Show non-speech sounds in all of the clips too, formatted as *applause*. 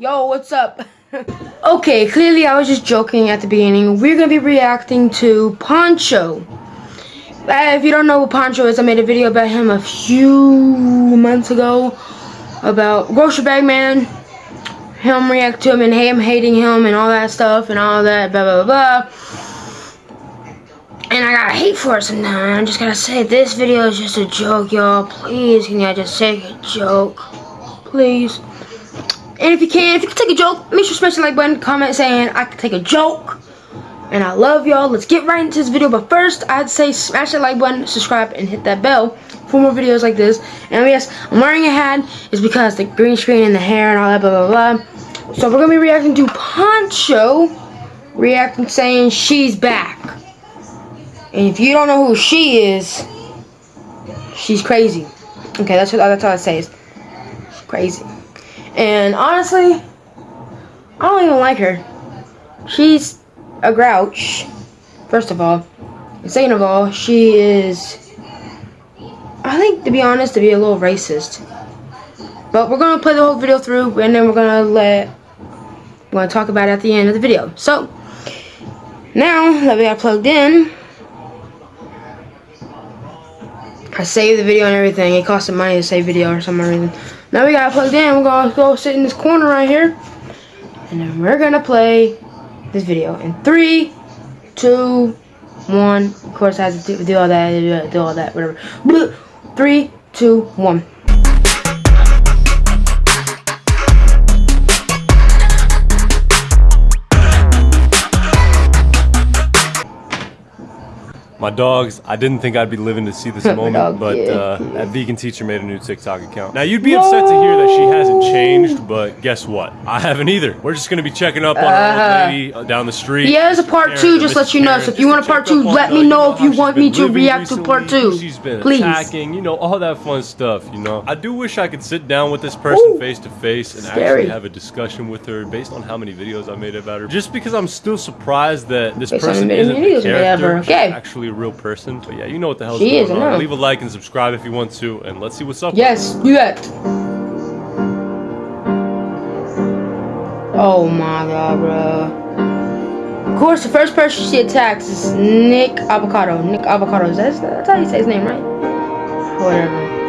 Yo, what's up? *laughs* okay, clearly I was just joking at the beginning. We're gonna be reacting to Poncho. Uh, if you don't know what Poncho is, I made a video about him a few months ago about Grocery Bag Man. Him react to him and him hating him and all that stuff and all that blah blah blah. And I got hate for it sometimes. I'm just going to say, this video is just a joke, y'all. Please, can I just say a joke? Please. And if you can, if you can take a joke, make sure to smash the like button, comment saying I can take a joke. And I love y'all. Let's get right into this video. But first, I'd say smash that like button, subscribe, and hit that bell for more videos like this. And yes, I'm wearing a hat. It's because the green screen and the hair and all that blah blah blah. So we're gonna be reacting to Poncho, reacting saying she's back. And if you don't know who she is, she's crazy. Okay, that's what that's all I say is she's crazy. And honestly, I don't even like her. She's a grouch, first of all. And second of all, she is, I think, to be honest, to be a little racist. But we're going to play the whole video through, and then we're going to let, we're going to talk about it at the end of the video. So, now that we got plugged in, I saved the video and everything. It cost some money to save video or some reason. Now we got plugged in. We're gonna go sit in this corner right here, and then we're gonna play this video in three, two, one. Of course, I have to do, do all that, do all that, whatever. Three, two, one. My dogs, I didn't think I'd be living to see this *laughs* moment, dog, but yeah, uh, yeah. that vegan teacher made a new TikTok account. Now, you'd be what? upset to hear that she hasn't changed, but guess what? I haven't either. We're just going to be checking up on uh, our old lady uh, down the street. Yeah, there's a part two, just let you know. So if you want a part two, let me know if you want me to react to part two. She's been Please. attacking, you know, all that fun stuff, you know. I do wish I could sit down with this person face to face and Scary. actually have a discussion with her based on how many videos I made about her. Just because I'm still surprised that this based person isn't a character, okay. actually a real person. But yeah, you know what the hell's she going is, on. Leave a like and subscribe if you want to, and let's see what's up. Yes, do that. Oh my god, bro. Of course, the first person she attacks is Nick Avocado. Nick Avocado. Is that, that's how you say his name, right? Whatever.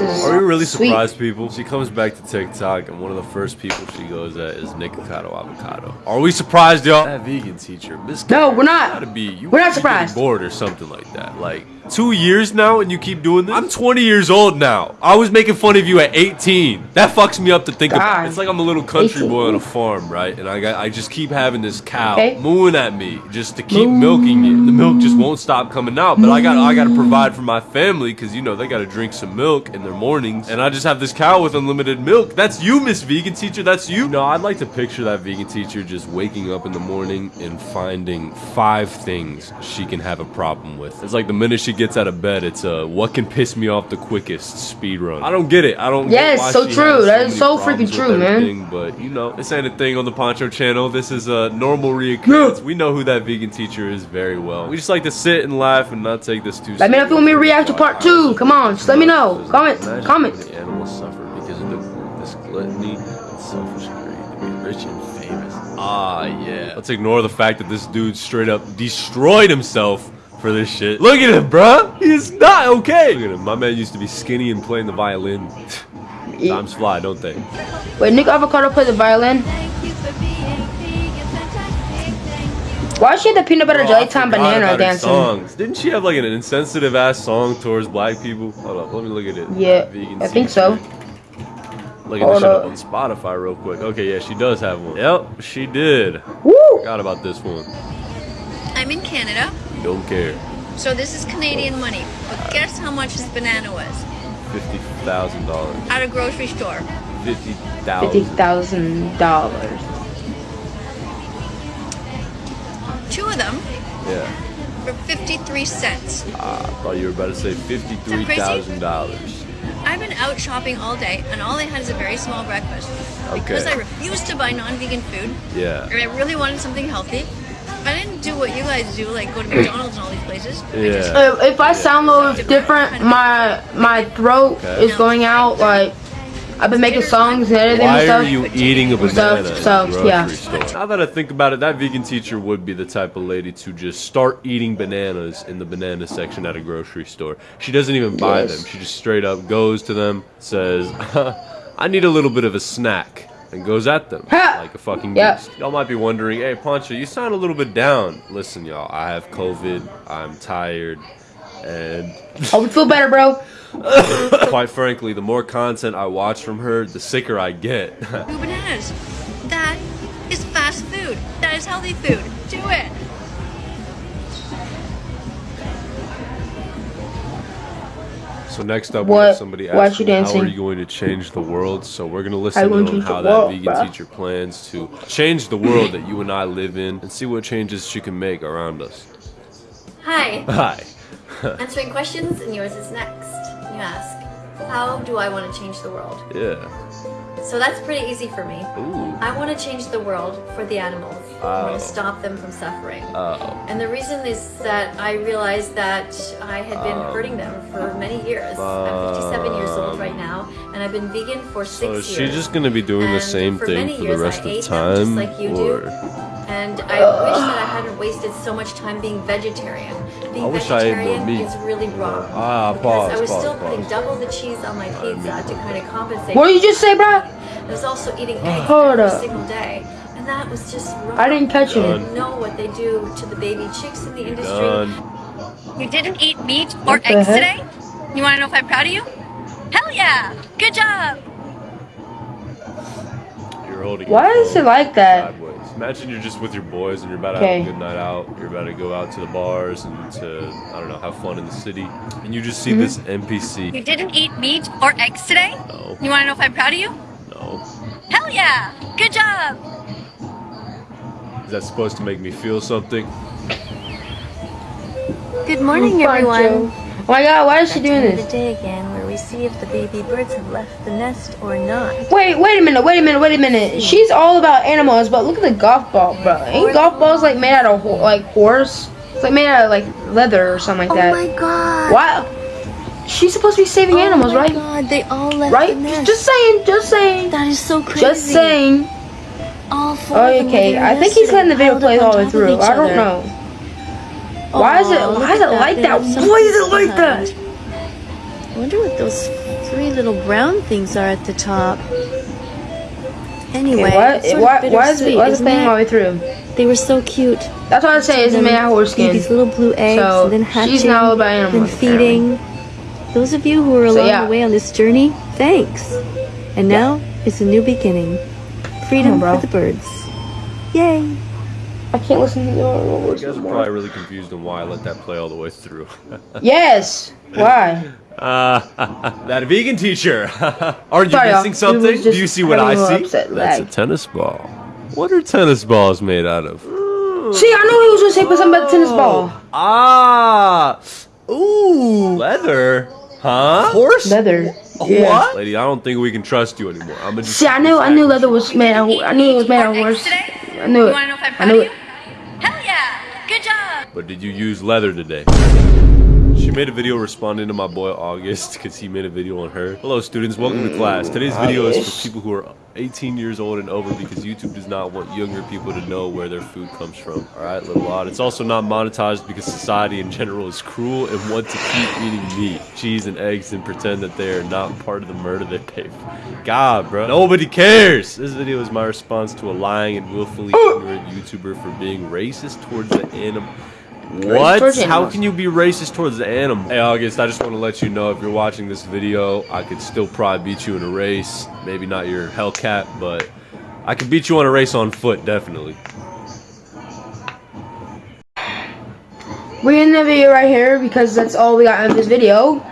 This is. Are we really sweet. surprised, people? She comes back to TikTok, and one of the first people she goes at is Nikocado Avocado. Are we surprised, y'all? That vegan teacher, Miss. No, we're not. Gotta be. You we're not surprised. Bored or something like that. Like two years now and you keep doing this? I'm 20 years old now. I was making fun of you at 18. That fucks me up to think God. about. It's like I'm a little country 18. boy on a farm, right? And I got I just keep having this cow okay. mooing at me just to keep Moo. milking it. The milk just won't stop coming out. But I got I got to provide for my family cuz you know, they got to drink some milk in their mornings. And I just have this cow with unlimited milk. That's you, Miss Vegan Teacher. That's you. No, I'd like to picture that vegan teacher just waking up in the morning and finding five things she can have a problem with. It's like the minute she gets out of bed, it's uh, what can piss me off the quickest speed run. I don't get it. I don't. Yes, so true. That is so freaking true, man. But you know, this ain't a thing on the Poncho channel. This is a normal reoccurrence. Yeah. We know who that vegan teacher is very well. We just like to sit and laugh and not take this too. Let me know if you want me to react to part two. Come on, just let me know. Comment, comment. The animals suffer because of the, this gluttony and selfish greed to be rich and famous. Ah, yeah. Let's ignore the fact that this dude straight up destroyed himself for this shit. Look at him, bruh. He's not okay. Look at him. My man used to be skinny and playing the violin. Times fly, don't they? Wait, Nick Avocado play the violin? Why is she had the peanut butter jelly time banana dancing? Songs. Didn't she have like an insensitive ass song towards black people? Hold up, let me look at it. Yeah, I think so. Look at this shit up on Spotify real quick. Okay, yeah, she does have one. Yep, she did. Woo! Forgot about this one. I'm in Canada. Don't care. So this is Canadian money. But guess how much this banana was? Fifty thousand dollars. At a grocery store. Fifty thousand. Fifty thousand dollars. Two of them. Yeah. For fifty-three cents. Ah, I thought you were about to say fifty-three thousand dollars. I've been out shopping all day, and all I had is a very small breakfast. Okay. Because I refused to buy non-vegan food. Yeah. And I really wanted something healthy. I didn't do what you guys do, like go to McDonald's and all these places. I Yeah. just- Uh, if I sound a little different, my my throat Okay. is going out. Like I've been making songs and editing Why and are you eating a Stuff, banana in the so, yeah. store? Now that I think about it, that vegan teacher would be the type of lady to just start eating bananas in the banana section at a grocery store. She doesn't even buy Yes. them. She just straight up goes to them, says, *laughs* "I need a little bit of a snack." And goes at them Ha! like a fucking Yep. beast. Y'all might be wondering, hey, Poncho, you sound a little bit down. Listen, y'all, I have COVID. I'm tired. And I would feel better, bro. *laughs* quite frankly, the more content I watch from her, the sicker I get. Two *laughs* bananas. That is fast food. That is healthy food. Do it. So next up, we have somebody why asking, you how are you going to change the world? So we're going to listen in gonna on how that world, vegan bruh? teacher plans to change the world that you and I live in and see what changes she can make around us. Hi, Hi. *laughs* answering questions, and yours is next. You ask, how do I want to change the world? Yeah. So that's pretty easy for me. Ooh. I want to change the world for the animals. I want Oh. to stop them from suffering. Oh. And the reason is that I realized that I had been Um, hurting them for many years. I'm 57 years old right um, now, and I've been vegan for six So is she years. just going to be doing the same thing for the years, I rest of ate the them just time? like you do. or And I wish that I hadn't wasted so much time being vegetarian. Being I wish I ate more meat. is really wrong. Ah, because pause, I was pause, still putting pause. double the cheese on my pizza to kind of compensate. What did you just say, bro? I was also eating *sighs* eggs Hold every up. single day. And that was just wrong. I didn't catch it. I didn't know what they do to the baby chicks in the industry. done. You didn't eat meat or What eggs today? You want to know if I'm proud of you? Hell yeah! Good job! You're holding Why is phone it like that? Sideways. Imagine you're just with your boys and you're about to Okay. have a good night out. You're about to go out to the bars and to, I don't know, have fun in the city. And you just see Mm-hmm. this NPC. You didn't eat meat or eggs today? No. You want to know if I'm proud of you? No. Hell yeah! Good job! Is that supposed to make me feel something? Good morning, everyone. Oh my god, why is she doing Time of this? The day again where we see if the baby birds have left the nest or not. Wait, wait a minute, wait a minute, wait a minute. Hmm. She's all about animals, but look at the golf ball, bro. Ain't golf balls like made out of ho- like horse? It's like made out of like leather or something like oh that. Oh my god! Why? She's supposed to be saving oh animals, oh my right? god, they all left Right? the nest. Just saying, just saying, that is so crazy. just saying. All four Oh, of them okay. I think he's letting the video play all the way through. I don't know. Why is it? Why is it like that? Why is it like that? I wonder what those three little brown things are at the top. Anyway, Okay, why, it's sort of why, why is it? bittersweet, Why is it isn't playing it? all the way through? They were so cute. That's what I say. It's Them made out of skin. These little blue eggs, So, and then hatching, she's not all about then animals, feeding. Those of you who were So, along yeah. the way on this journey, thanks. And now it's a new beginning. Freedom oh, bro. for the birds. Yay! I can't listen to the You guys are probably really confused on why I let that play all the way through. *laughs* Yes. Why? Uh, *laughs* that vegan teacher. *laughs* Aren't you Sorry, missing something? Do you see what I having a little see? upset That's a tennis ball. What are tennis balls made out of? See, I knew he was gonna say something about the tennis ball. Ah. Ooh. Leather. Huh? Horse? Leather. Yeah. What? Lady, I don't think we can trust you anymore. I'm gonna See, I knew, I knew leather was made out. I knew it was made out of Or horse. today? I knew You it. want to know if I'm I proud knew of it. you? Hell yeah! Good job! But did you use leather today? She made a video responding to my boy August because he made a video on her. Hello students, welcome to class. Today's mm. video is for people who are 18 years old and over because YouTube does not want younger people to know where their food comes from. Alright, little odd. It's also not monetized because society in general is cruel and want to keep eating meat, cheese, and eggs and pretend that they are not part of the murder they pay for. God, bro. Nobody cares! This video is my response to a lying and willfully oh. ignorant YouTuber for being racist towards the animal. What? How can you be racist towards the animal? Hey, August, I just want to let you know if you're watching this video, I could still probably beat you in a race. Maybe not your Hellcat, but I could beat you on a race on foot, definitely. We're in the video right here because that's all we got in this video.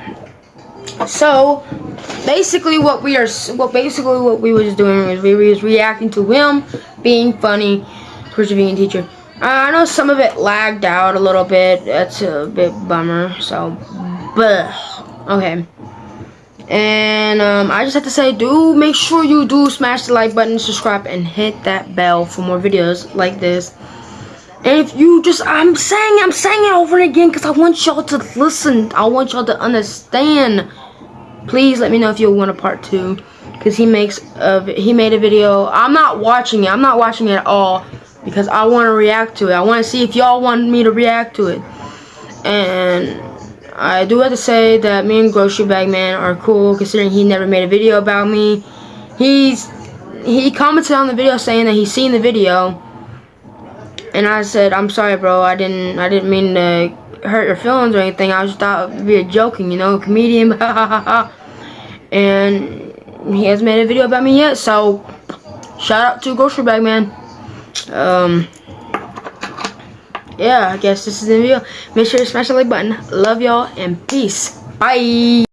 So, basically, what we are, s- what basically what we was doing was we was reacting to him being funny towards being a teacher. Uh, I know some of it lagged out a little bit. That's a bit bummer. So, but okay. And um, I just have to say, do make sure you do smash the like button, subscribe, and hit that bell for more videos like this. And if you just, I'm saying, I'm saying it over and again because I want y'all to listen. I want y'all to understand. Please let me know if you want a part two, because he makes a, he made a video. I'm not watching it. I'm not watching it at all because I want to react to it. I want to see if y'all want me to react to it. And I do have to say that me and Grocery Bag Man are cool, considering he never made a video about me. He's he commented on the video saying that he's seen the video and I said, I'm sorry, bro. I didn't, I didn't mean to hurt your feelings or anything. I just thought be a joking, you know, comedian. *laughs* and he hasn't made a video about me yet. So, shout out to Grocery Bag Man. Um, yeah, I guess this is the video. Make sure to smash the like button. Love y'all and peace. Bye.